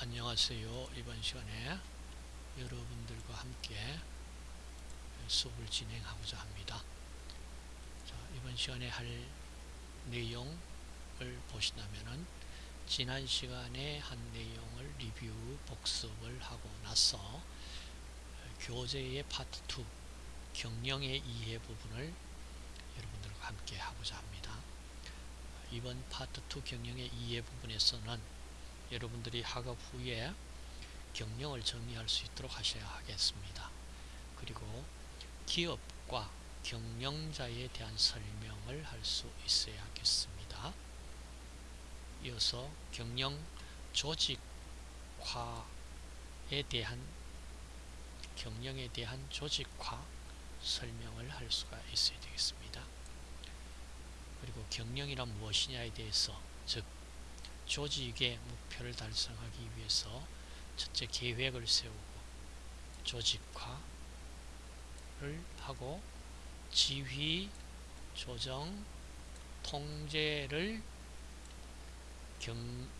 안녕하세요. 이번 시간에 여러분들과 함께 수업을 진행하고자 합니다. 자, 이번 시간에 할 내용을 보시다면은 지난 시간에 한 내용을 리뷰 복습을 하고 나서 교재의 파트 2 경영의 이해 부분을 여러분들과 함께 하고자 합니다. 이번 파트 2 경영의 이해 부분에서는 여러분들이 학업 후에 경영을 정리할 수 있도록 하셔야 하겠습니다. 그리고 기업과 경영자에 대한 설명을 할 수 있어야 겠습니다. 이어서 경영 조직화에 대한 경영에 대한 조직화 설명을 할 수가 있어야 되겠습니다. 그리고 경영이란 무엇이냐에 대해서 즉 조직의 목표를 달성하기 위해서 첫째 계획을 세우고 조직화를 하고 지휘, 조정, 통제를 경,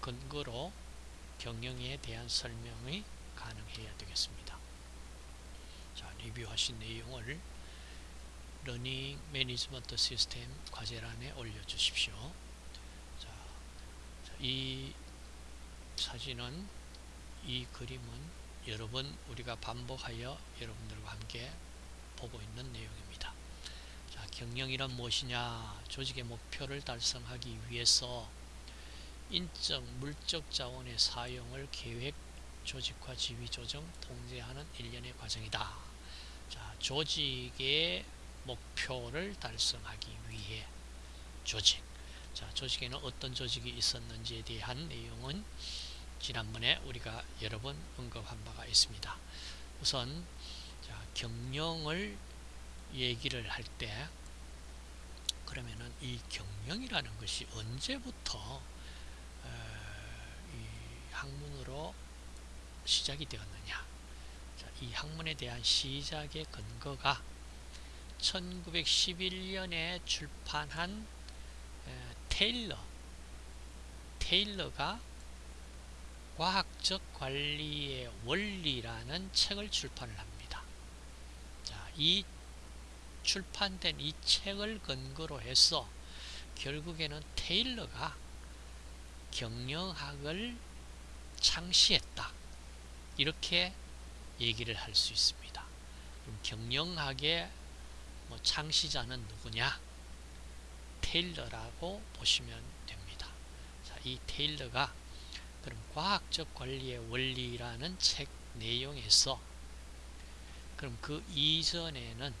근거로 경영에 대한 설명이 가능해야 되겠습니다. 자, 리뷰하신 내용을 learning management 시스템 과제란에 올려주십시오. 이 사진은 이 그림은 여러 번 우리가 반복하여 여러분들과 함께 보고 있는 내용입니다. 자, 경영이란 무엇이냐? 조직의 목표를 달성하기 위해서 인적, 물적 자원의 사용을 계획, 조직화, 지휘, 조정, 통제하는 일련의 과정이다. 자, 조직의 목표를 달성하기 위해 조직, 자, 조직에는 어떤 조직이 있었는지에 대한 내용은 지난번에 우리가 여러 번 언급한 바가 있습니다. 우선 자, 경영을 얘기를 할 때 그러면은 이 경영이라는 것이 언제부터 어, 이 학문으로 시작이 되었느냐 자, 이 학문에 대한 시작의 근거가 1911년에 출판한 테일러 테일러가 과학적 관리의 원리라는 책을 출판을 합니다. 자, 이 출판된 이 책을 근거로 해서 결국에는 테일러가 경영학을 창시했다. 이렇게 얘기를 할 수 있습니다. 경영학의 뭐 창시자는 누구냐? 테일러라고 보시면 됩니다. 자, 이 테일러가 그럼 과학적 관리의 원리라는 책 내용에서 그럼 그 이전에는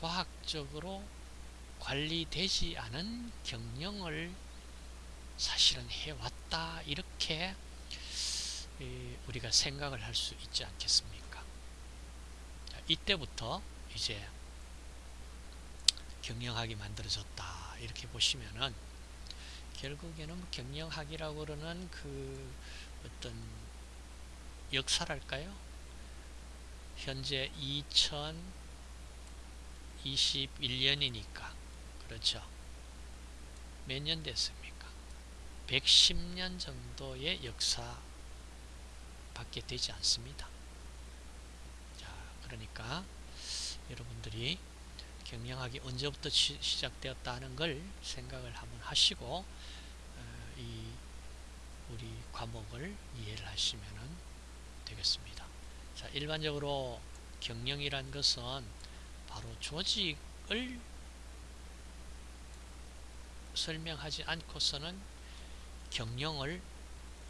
과학적으로 관리되지 않은 경영을 사실은 해왔다 이렇게 우리가 생각을 할 수 있지 않겠습니까? 이때부터 이제 경영학이 만들어졌다 이렇게 보시면은 결국에는 경영학이라고 그러는 그 어떤 역사랄까요? 현재 2021년이니까 그렇죠. 몇 년 됐습니까? 110년 정도의 역사 밖에 되지 않습니다. 자, 그러니까 여러분들이 경영학이 언제부터 시, 작되었다 하는 걸 생각을 한번 하시고 어, 이 우리 과목을 이해를 하시면 되겠습니다. 자, 일반적으로 경영이란 것은 바로 조직을 설명하지 않고서는 경영을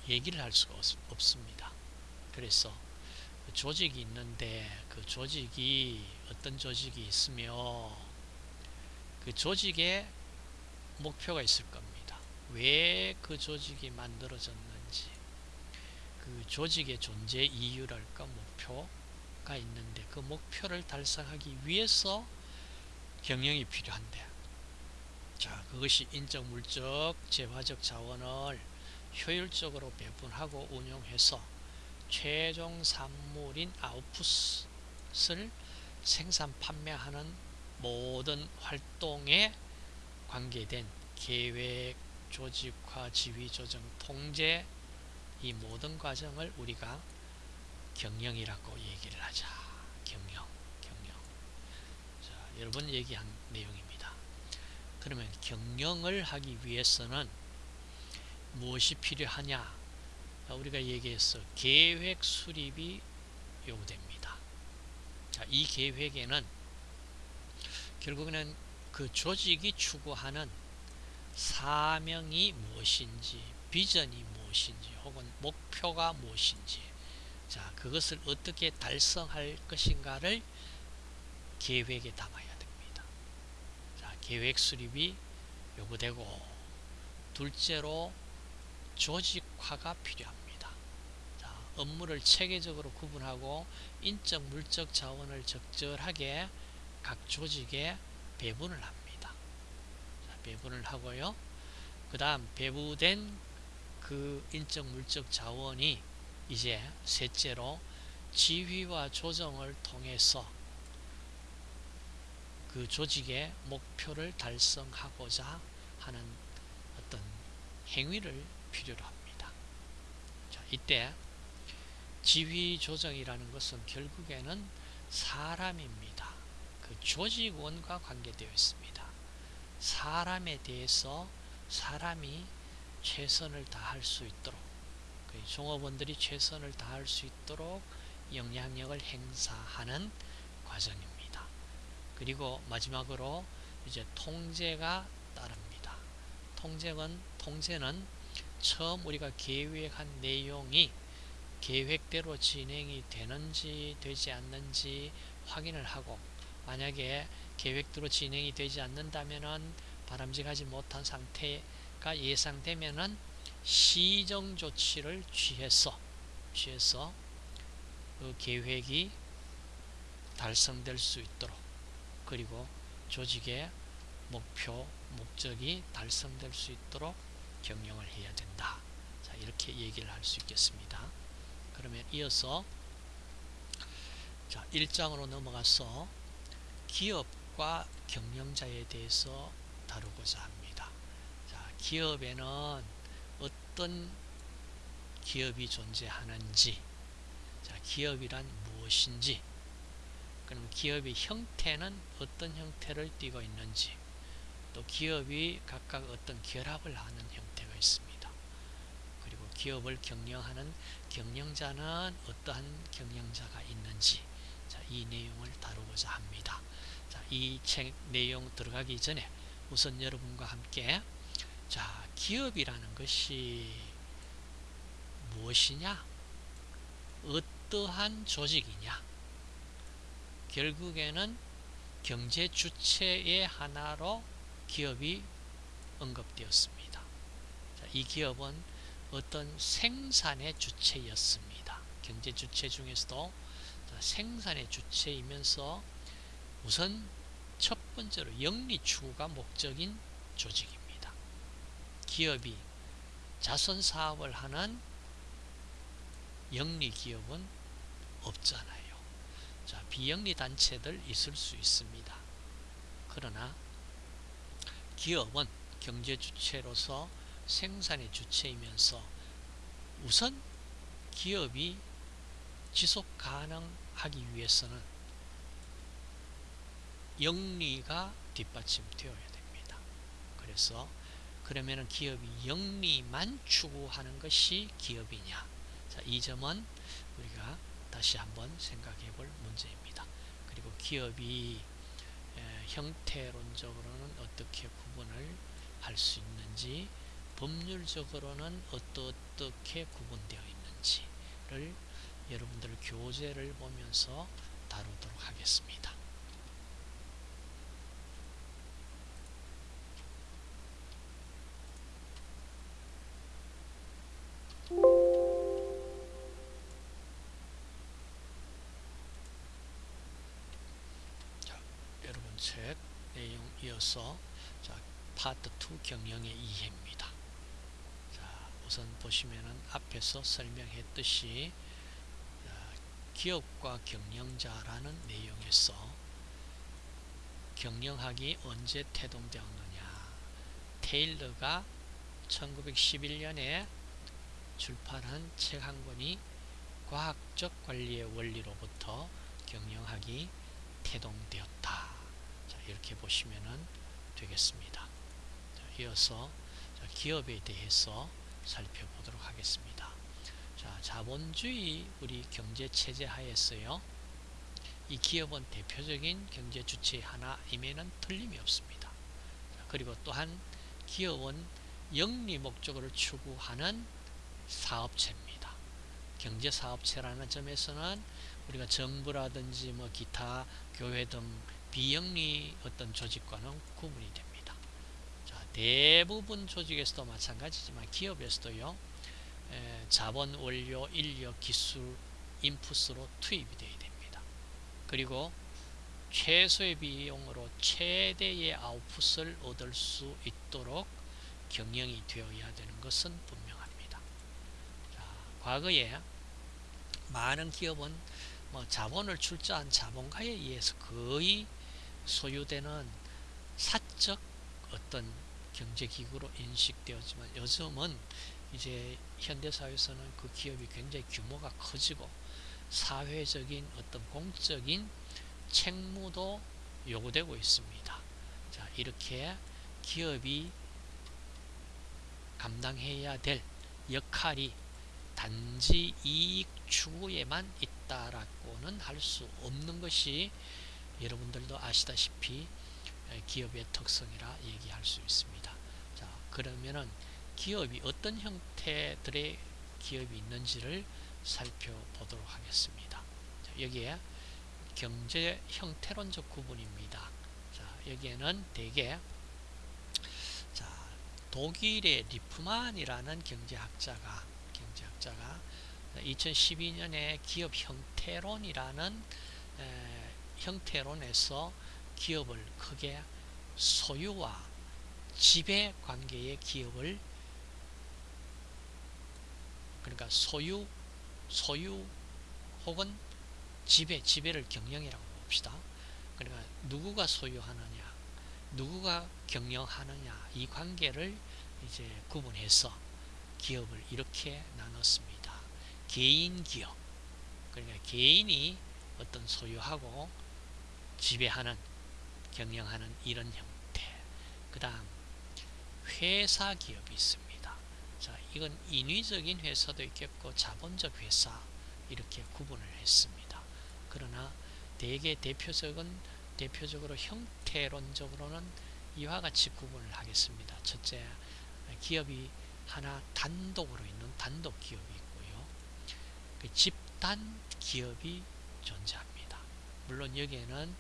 얘기를 할 수가 없, 습니다 그래서 조직이 있는데 그 조직이 어떤 조직이 있으며 그 조직에 목표가 있을 겁니다. 왜 그 조직이 만들어졌는지 그 조직의 존재 이유랄까 목표가 있는데 그 목표를 달성하기 위해서 경영이 필요한데 자 그것이 인적 물적 재화적 자원을 효율적으로 배분하고 운용해서 최종 산물인 아웃풋을 생산 판매하는 모든 활동에 관계된 계획, 조직화, 지휘, 조정, 통제 이 모든 과정을 우리가 경영이라고 얘기를 하자. 경영, 경영. 자, 여러 번 얘기한 내용입니다. 그러면 경영을 하기 위해서는 무엇이 필요하냐? 우리가 얘기했어. 계획 수립이 요구됩니다. 자, 이 계획에는 결국에는 그 조직이 추구하는 사명이 무엇인지, 비전이 무엇인지, 혹은 목표가 무엇인지, 자, 그것을 어떻게 달성할 것인가를 계획에 담아야 됩니다. 자, 계획 수립이 요구되고, 둘째로 조직화가 필요합니다. 자, 업무를 체계적으로 구분하고 인적, 물적 자원을 적절하게 각 조직에 배분을 합니다. 자, 배분을 하고요. 그 다음 배부된 그 인적, 물적 자원이 이제 셋째로 지휘와 조정을 통해서 그 조직의 목표를 달성하고자 하는 어떤 행위를 필요로 합니다. 자, 이때 지휘 조정이라는 것은 결국에는 사람입니다. 그 조직원과 관계되어 있습니다. 사람에 대해서 사람이 최선을 다할 수 있도록 그 종업원들이 최선을 다할 수 있도록 영향력을 행사하는 과정입니다. 그리고 마지막으로 이제 통제가 따릅니다. 통제는 통제는 처음 우리가 계획한 내용이 계획대로 진행이 되는지 되지 않는지 확인을 하고 만약에 계획대로 진행이 되지 않는다면 바람직하지 못한 상태가 예상되면은 시정 조치를 취해서 취해서 그 계획이 달성될 수 있도록 그리고 조직의 목표 목적이 달성될 수 있도록 경영을 해야 된다. 자, 이렇게 얘기를 할 수 있겠습니다. 그러면 이어서 자, 1장으로 넘어가서 기업과 경영자에 대해서 다루고자 합니다. 자, 기업에는 어떤 기업이 존재하는지, 자, 기업이란 무엇인지, 그럼 기업의 형태는 어떤 형태를 띠고 있는지, 또 기업이 각각 어떤 결합을 하는 형태가 있습니다. 기업을 경영하는 경영자는 어떠한 경영자가 있는지 자, 이 내용을 다루고자 합니다. 자, 이 책 내용 들어가기 전에 우선 여러분과 함께 자, 기업이라는 것이 무엇이냐? 어떠한 조직이냐? 결국에는 경제 주체의 하나로 기업이 언급되었습니다. 자, 이 기업은 어떤 생산의 주체였습니다. 경제 주체 중에서도 생산의 주체이면서 우선 첫 번째로 영리 추구가 목적인 조직입니다. 기업이 자선 사업을 하는 영리 기업은 없잖아요. 자, 비영리 단체들 있을 수 있습니다. 그러나 기업은 경제 주체로서 생산의 주체이면서 우선 기업이 지속 가능하기 위해서는 영리가 뒷받침되어야 됩니다. 그래서 그러면 기업이 영리만 추구하는 것이 기업이냐? 자, 이 점은 우리가 다시 한번 생각해 볼 문제입니다. 그리고 기업이 형태론적으로는 어떻게 구분을 할 수 있는지 법률적으로는 어떻게 구분되어 있는지를 여러분들 교재를 보면서 다루도록 하겠습니다. 책 내용 이어서 자, 파트 2 경영의 이해입니다. 자, 우선 보시면은 앞에서 설명했듯이 자, 기업과 경영자라는 내용에서 경영학이 언제 태동되었느냐 테일러가 1911년에 출판한 책 한 권이 과학적 관리의 원리로부터 경영학이 태동되었다. 자, 이렇게 보시면 되겠습니다. 자, 이어서 기업에 대해서 살펴보도록 하겠습니다. 자, 자본주의 우리 경제 체제 하에서요. 이 기업은 대표적인 경제 주체 하나임에는 틀림이 없습니다. 자, 그리고 또한 기업은 영리 목적을 추구하는 사업체입니다. 경제 사업체라는 점에서는 우리가 정부라든지 뭐 기타 교회 등 비영리 어떤 조직과는 구분이 됩니다. 자, 대부분 조직에서도 마찬가지지만 기업에서도요. 에, 자본, 원료, 인력, 기술, 인풋으로 투입이 되어야 됩니다. 그리고 최소의 비용으로 최대의 아웃풋을 얻을 수 있도록 경영이 되어야 되는 것은 분명합니다. 자, 과거에 많은 기업은 뭐 자본을 출자한 자본가에 의해서 거의 소유되는 사적 어떤 경제기구로 인식되었지만 요즘은 이제 현대사회에서는 그 기업이 굉장히 규모가 커지고 사회적인 어떤 공적인 책무도 요구되고 있습니다. 자, 이렇게 기업이 감당해야 될 역할이 단지 이익 추구에만 있다라고는 할 수 없는 것이 여러분들도 아시다시피 기업의 특성이라 얘기할 수 있습니다. 자, 그러면은 기업이 어떤 형태들의 기업이 있는지를 살펴보도록 하겠습니다. 자, 여기에 경제 형태론적 구분입니다. 자, 여기에는 대개 자, 독일의 리프만이라는 경제학자가 경제학자가 2012년에 기업 형태론이라는 에, 형태론에서 기업을 크게 소유와 지배 관계의 기업을 그러니까 소유 소유 혹은 지배 지배를 경영이라고 봅시다. 그러니까 누구가 소유하느냐 누구가 경영하느냐 이 관계를 이제 구분해서 기업을 이렇게 나눴습니다. 개인 기업 그러니까 개인이 어떤 소유하고 지배하는 경영하는 이런 형태 그 다음 회사 기업이 있습니다. 자 이건 인위적인 회사도 있겠고 자본적 회사 이렇게 구분을 했습니다. 그러나 대개 대표적은 대표적으로 형태론적으로는 이와 같이 구분을 하겠습니다. 첫째, 기업이 하나 단독으로 있는 단독 기업이 있고요. 그 집단 기업이 존재합니다. 물론 여기에는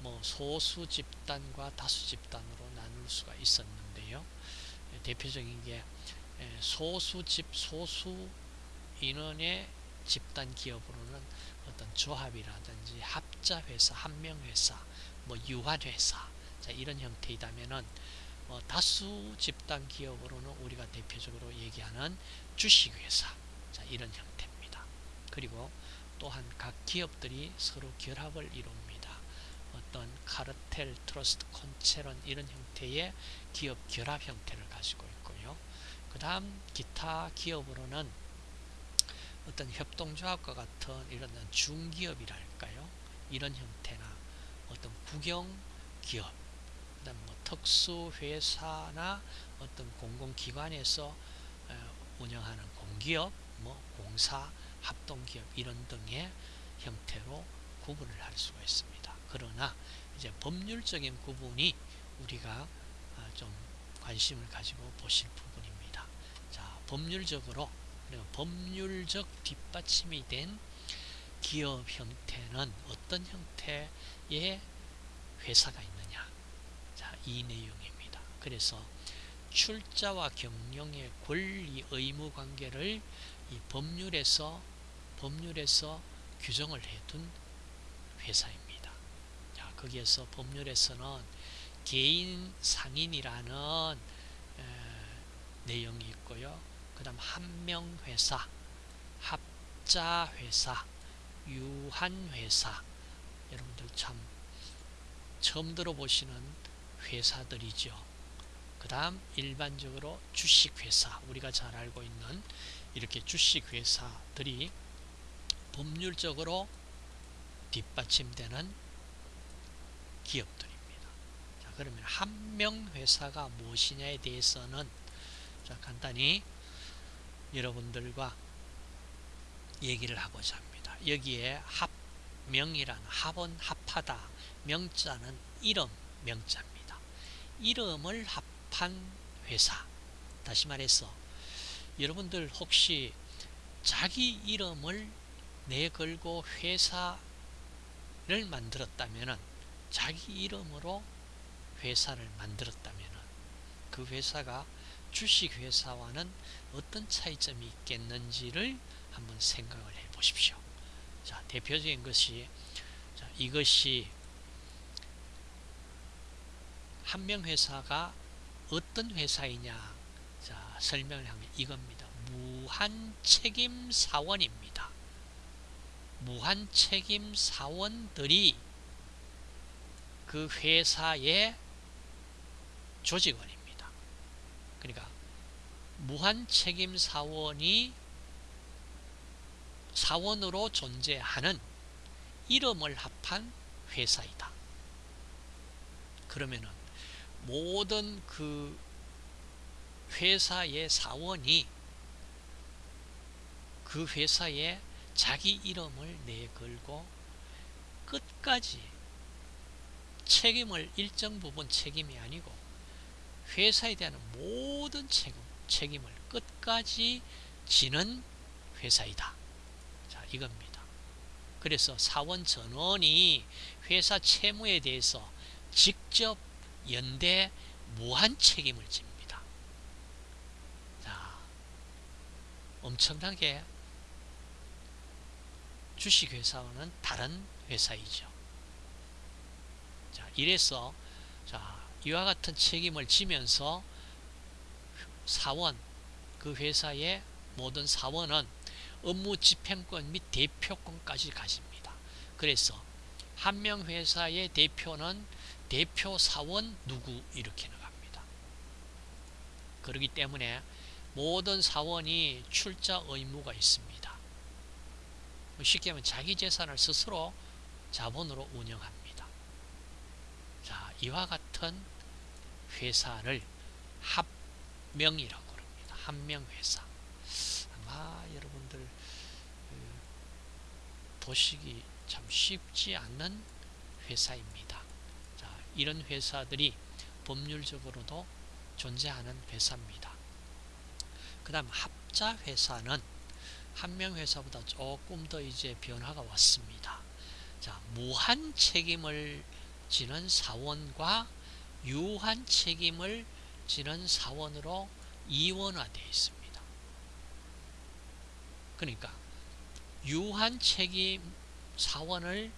뭐 소수 집단과 다수 집단으로 나눌 수가 있었는데 요. 대표적인 게 소수 집 소수 인원의 집단 기업으로는 어떤 조합이라든지 합자 회사, 한명 회사, 뭐 유한 회사 자, 이런 형태이다면은 어, 다수 집단 기업으로는 우리가 대표적으로 얘기하는 주식 회사 자, 이런 형태입니다. 그리고 또한 각 기업들이 서로 결합을 이룹니다. 어떤 카르텔, 트러스트, 콘체른 이런 형태의 기업 결합 형태를 가지고 있고요. 그 다음 기타 기업으로는 어떤 협동조합과 같은 이런 중기업이랄까요? 이런 형태나 어떤 국영기업, 그다음 뭐 특수회사나 어떤 공공기관에서 운영하는 공기업, 뭐 공사, 합동기업 이런 등의 형태로 구분을 할 수가 있습니다. 그러나 이제 법률적인 구분이 우리가 아, 좀 관심을 가지고 보실 부분입니다. 자, 법률적으로 법률적 뒷받침이 된 기업 형태는 어떤 형태의 회사가 있느냐 자, 이 내용입니다. 그래서 출자와 경영의 권리 의무 관계를 이 법률에서 법률에서 규정을 해둔 회사입니다. 자, 거기에서 법률에서는 개인 상인이라는 에, 내용이 있고요. 그 다음 한명회사, 합자회사, 유한회사 여러분들 참 처음 들어보시는 회사들이죠. 그 다음 일반적으로 주식회사 우리가 잘 알고 있는 이렇게 주식회사들이 법률적으로 뒷받침되는 기업들입니다. 자, 그러면 한 명 회사가 무엇이냐에 대해서는 자, 간단히 여러분들과 얘기를 하고자 합니다. 여기에 합명이라는 합은 합하다, 명자는 이름 명자입니다. 이름을 합한 회사. 다시 말해서 여러분들 혹시 자기 이름을 내걸고 회사를 만들었다면 자기 이름으로 회사를 만들었다면 그 회사가 주식회사와는 어떤 차이점이 있겠는지를 한번 생각을 해 보십시오. 자, 대표적인 것이 자, 이것이 한 명 회사가 어떤 회사이냐 자, 설명을 하면 이겁니다. 무한책임 사원입니다. 무한책임 사원들이 그 회사의 조직원입니다. 그러니까 무한책임 사원이 사원으로 존재하는 이름을 합한 회사이다. 그러면은 모든 그 회사의 사원이 그 회사에 자기 이름을 내걸고 끝까지 책임을 일정 부분 책임이 아니고 회사에 대한 모든 책임, 책임을 끝까지 지는 회사이다. 자, 이겁니다. 그래서 사원 전원이 회사 채무에 대해서 직접 연대 무한 책임을 집니다. 자, 엄청나게 주식회사와는 다른 회사이죠. 자, 이래서 자, 이와 같은 책임을 지면서 사원, 그 회사의 모든 사원은 업무 집행권 및 대표권까지 가집니다. 그래서 한 명 회사의 대표는 대표 사원 누구 이렇게 나갑니다. 그렇기 때문에 모든 사원이 출자 의무가 있습니다. 쉽게 하면 자기 재산을 스스로 자본으로 운영합니다. 자, 이와 같은 회사를 합명이라고 합니다. 합명회사. 아마 여러분들 그 보시기 참 쉽지 않는 회사입니다. 자, 이런 회사들이 법률적으로도 존재하는 회사입니다. 그 다음 합자회사는 한명회사보다 조금 더 이제 변화가 왔습니다. 자, 무한 책임을 지는 사원과 유한 책임을 지는 사원으로 이원화되어 있습니다. 그러니까 유한 책임 사원을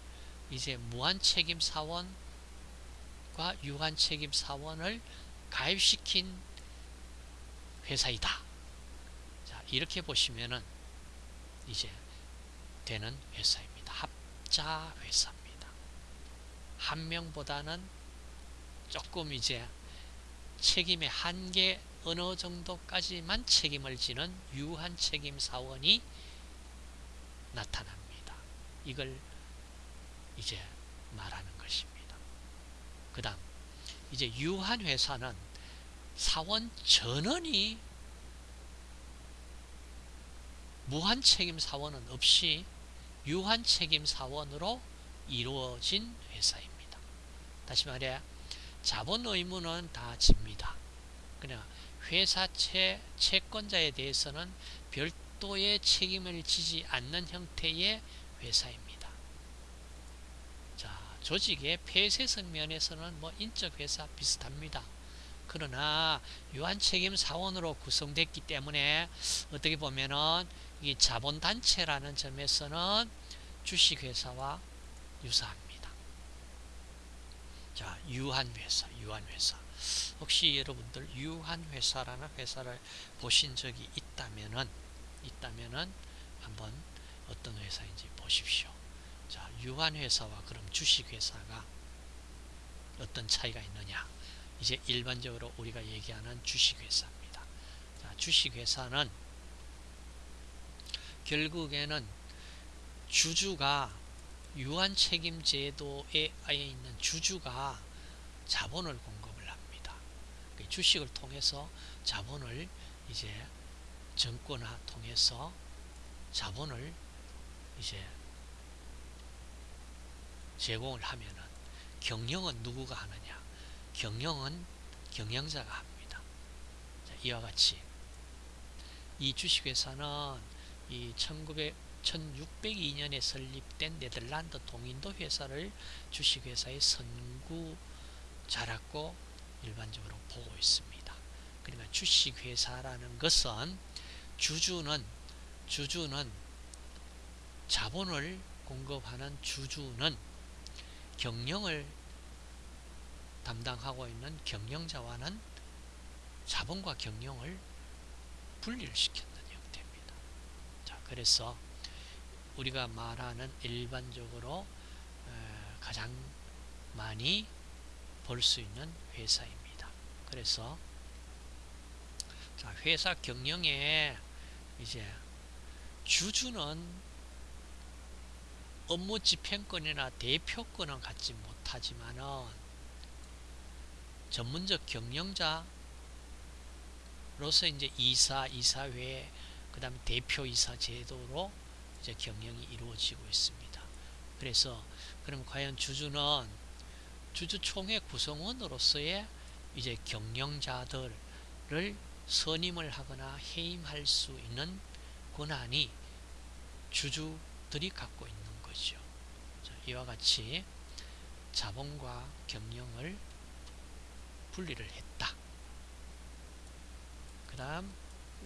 이제 무한 책임 사원과 유한 책임 사원을 가입시킨 회사이다. 자, 이렇게 보시면은 이제 되는 회사입니다. 합자 회사입니다. 한 명보다는 조금 이제 책임의 한계 어느 정도까지만 책임을 지는 유한 책임 사원이 나타납니다. 이걸 이제 말하는 것입니다. 그 다음 이제 유한 회사는 사원 전원이 무한 책임 사원은 없이 유한 책임 사원으로 이루어진 회사입니다. 다시 말해 자본 의무는 다 집니다. 그냥 회사 채, 채권자에 대해서는 별도의 책임을 지지 않는 형태의 회사입니다. 자, 조직의 폐쇄성 면에서는 뭐 인적 회사 비슷합니다. 그러나 유한 책임 사원으로 구성됐기 때문에 어떻게 보면은 이 자본단체라는 점에서는 주식회사와 유사합니다. 자, 유한회사, 유한회사. 혹시 여러분들 유한회사라는 회사를 보신 적이 있다면은, 있다면은 한번 어떤 회사인지 보십시오. 자, 유한회사와 그럼 주식회사가 어떤 차이가 있느냐. 이제 일반적으로 우리가 얘기하는 주식회사입니다. 자, 주식회사는 결국에는 주주가 유한 책임 제도에 있는 주주가 자본을 공급을 합니다. 그 주식을 통해서 자본을 이제 정권화 통해서 자본을 이제 제공을 하면은 경영은 누구가 하느냐? 경영은 경영자가 합니다. 자, 이와 같이 이 주식회사는 이 1900, 1602년에 설립된 네덜란드 동인도 회사를 주식회사의 선구자라고 일반적으로 보고 있습니다. 그러니까 주식회사라는 것은 주주는 주주는 자본을 공급하는 주주는 경영을 담당하고 있는 경영자와는 자본과 경영을 분리를 시켰는 형태입니다. 자, 그래서 우리가 말하는 일반적으로 가장 많이 볼수 있는 회사입니다. 그래서 회사 경영에 이제 주주는 업무 집행권이나 대표권은 갖지 못하지만은 전문적 경영자로서 이제 이사, 이사회, 그 다음에 대표이사 제도로 이제 경영이 이루어지고 있습니다. 그래서 그럼 과연 주주는 주주총회 구성원으로서의 이제 경영자들을 선임을 하거나 해임할 수 있는 권한이 주주들이 갖고 있는 거죠. 자, 이와 같이 자본과 경영을 분리를 했다. 그 다음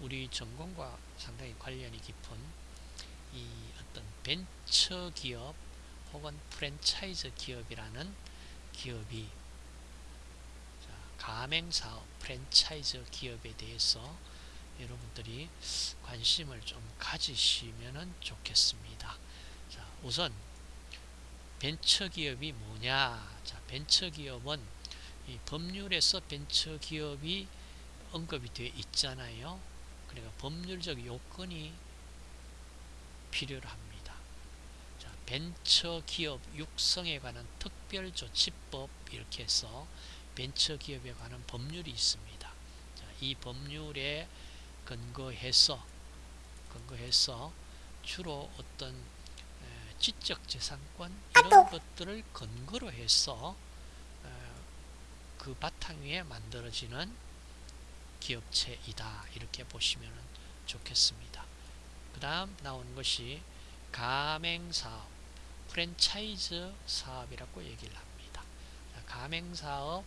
우리 전공과 상당히 관련이 깊은 이 어떤 벤처 기업 혹은 프랜차이즈 기업이라는 기업이 가맹사업 프랜차이즈 기업에 대해서 여러분들이 관심을 좀 가지시면 좋겠습니다. 자, 우선 벤처기업이 뭐냐? 자, 벤처기업은 이 법률에서 벤처기업이 언급이 되어 있잖아요. 그러니까 법률적 요건이 필요로 합니다. 자, 벤처기업 육성에 관한 특별조치법 이렇게 해서 벤처기업에 관한 법률이 있습니다. 자, 이 법률에 근거해서 근거해서 주로 어떤 지적재산권 이런 것들을 근거로 해서 그 바탕 위에 만들어지는 기업체이다 이렇게 보시면 좋겠습니다. 그 다음 나오는 것이 가맹사업, 프랜차이즈 사업이라고 얘기를 합니다. 가맹사업,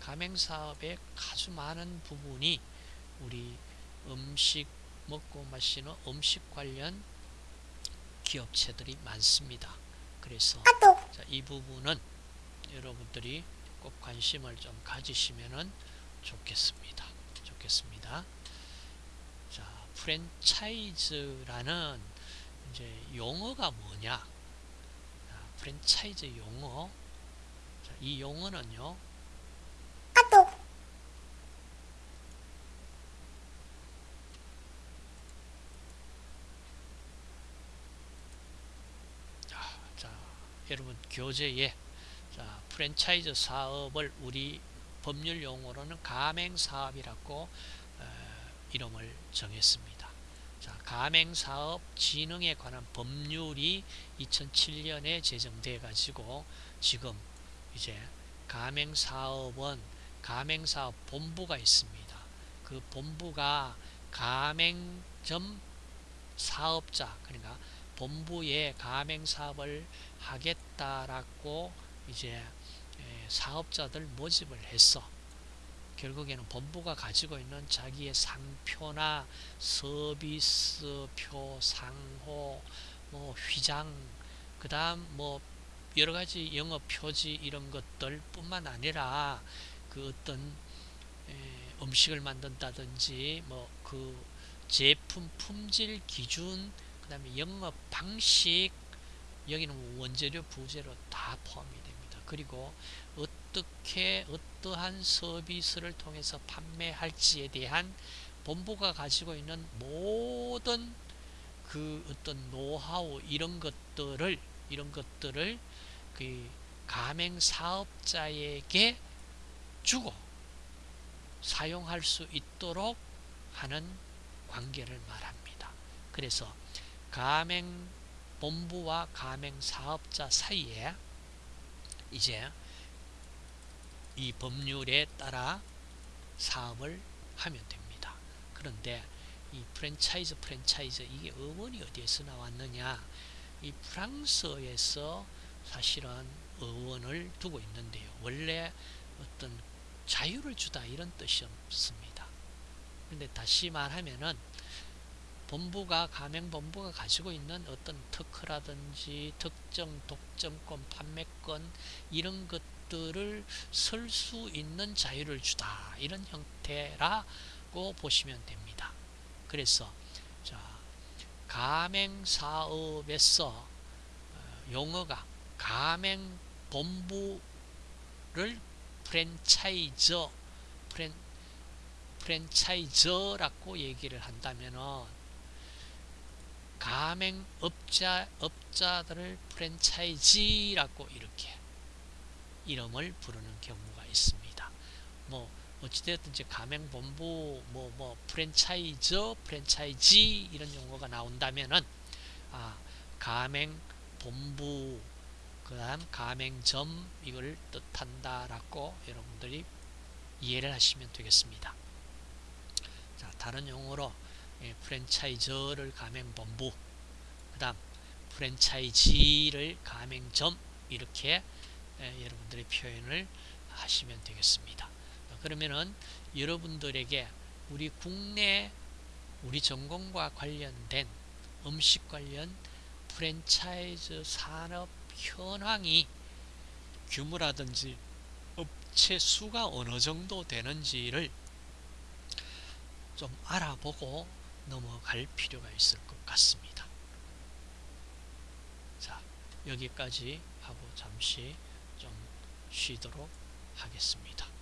가맹사업의 아주 많은 부분이 우리 음식 먹고 마시는 음식 관련 기업체들이 많습니다. 그래서 자, 이 부분은 여러분들이 꼭 관심을 좀 가지시면 좋겠습니다. 좋겠습니다. 프랜차이즈라는 이제 용어가 뭐냐? 자, 프랜차이즈 용어. 자, 이 용어는요. 자, 자, 여러분 교재에 자, 프랜차이즈 사업을 우리 법률 용어로는 가맹 사업이라고 이름을 정했습니다. 자, 가맹사업 진흥에 관한 법률이 2007년에 제정돼 가지고 지금 이제 가맹사업은 가맹사업 본부가 있습니다. 그 본부가 가맹점 사업자 그러니까 본부에 가맹사업을 하겠다라고 이제 사업자들 모집을 했어. 결국에는 본부가 가지고 있는 자기의 상표나 서비스표, 상호, 뭐 휘장, 그 다음 뭐 여러가지 영업 표지 이런 것들 뿐만 아니라 그 어떤 음식을 만든다든지 뭐 그 제품 품질 기준 그 다음에 영업 방식 여기는 원재료 부재료 다 포함이 됩니다. 그리고 어떻게 어떠한 서비스를 통해서 판매할지에 대한 본부가 가지고 있는 모든 그 어떤 노하우 이런 것들을 이런 것들을 그 가맹 사업자에게 주고 사용할 수 있도록 하는 관계를 말합니다. 그래서 가맹 본부와 가맹 사업자 사이에 이제 이 법률에 따라 사업을 하면 됩니다. 그런데 이 프랜차이즈 프랜차이즈 이게 어원이 어디에서 나왔느냐 이 프랑스에서 사실은 어원을 두고 있는데요. 원래 어떤 자유를 주다 이런 뜻이 없습니다. 근데 다시 말하면은 본부가 가맹본부가 가지고 있는 어떤 특허라든지 특정 독점권 판매권 이런 것 들을 쓸 수 있는 자유를 주다 이런 형태라고 보시면 됩니다. 그래서 자 가맹 사업에서 용어가 가맹 본부를 프랜차이저 프랜, 프랜차이저라고 얘기를 한다면은 가맹업자 업자들을 프랜차이지라고 이렇게 이름을 부르는 경우가 있습니다. 뭐 어찌되었든 지 가맹본부 뭐뭐 프랜차이저 프랜차이지 이런 용어가 나온다면은 아 가맹본부 그다음 가맹점 이걸 뜻한다라고 여러분들이 이해를 하시면 되겠습니다. 자 다른 용어로 예, 프랜차이저를 가맹본부 그 다음 프랜차이지를 가맹점 이렇게 예, 여러분들이 표현을 하시면 되겠습니다. 그러면은 여러분들에게 우리 국내 우리 전공과 관련된 음식 관련 프랜차이즈 산업 현황이 규모라든지 업체 수가 어느 정도 되는지를 좀 알아보고 넘어갈 필요가 있을 것 같습니다. 자, 여기까지 하고 잠시 좀 쉬도록 하겠습니다.